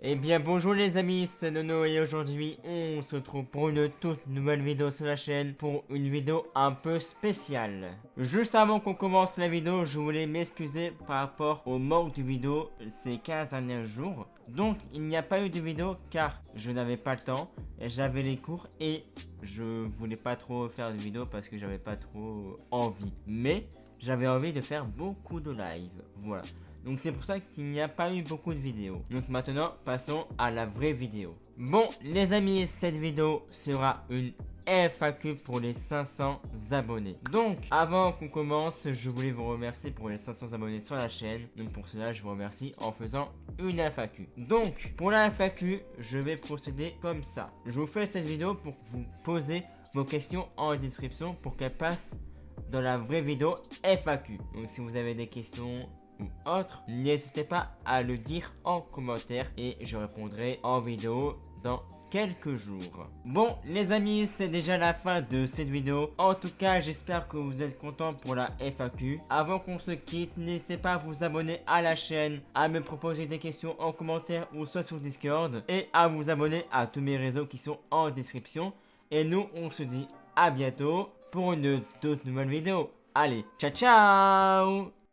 Eh bien bonjour les amis, c'est Nono et aujourd'hui on se retrouve pour une toute nouvelle vidéo sur la chaîne pour une vidéo un peu spéciale. Juste avant qu'on commence la vidéo, je voulais m'excuser par rapport au manque de vidéo ces 15 derniers jours. Donc il n'y a pas eu de vidéo car je n'avais pas le temps, j'avais les cours et je voulais pas trop faire de vidéo parce que j'avais pas trop envie. Mais j'avais envie de faire beaucoup de live, voilà. Donc c'est pour ça qu'il n'y a pas eu beaucoup de vidéos. Donc maintenant, passons à la vraie vidéo. Bon, les amis, cette vidéo sera une FAQ pour les 500 abonnés. Donc, avant qu'on commence, je voulais vous remercier pour les 500 abonnés sur la chaîne. Donc pour cela, je vous remercie en faisant une FAQ. Donc, pour la FAQ, je vais procéder comme ça. Je vous fais cette vidéo pour vous poser vos questions en description pour qu'elles passent dans la vraie vidéo FAQ. Donc si vous avez des questions ou autres, n'hésitez pas à le dire en commentaire et je répondrai en vidéo dans quelques jours. Bon les amis, c'est déjà la fin de cette vidéo. En tout cas, j'espère que vous êtes contents pour la FAQ. Avant qu'on se quitte, n'hésitez pas à vous abonner à la chaîne, à me proposer des questions en commentaire ou soit sur Discord et à vous abonner à tous mes réseaux qui sont en description. Et nous, on se dit à bientôt pour une toute nouvelle vidéo. Allez, ciao ciao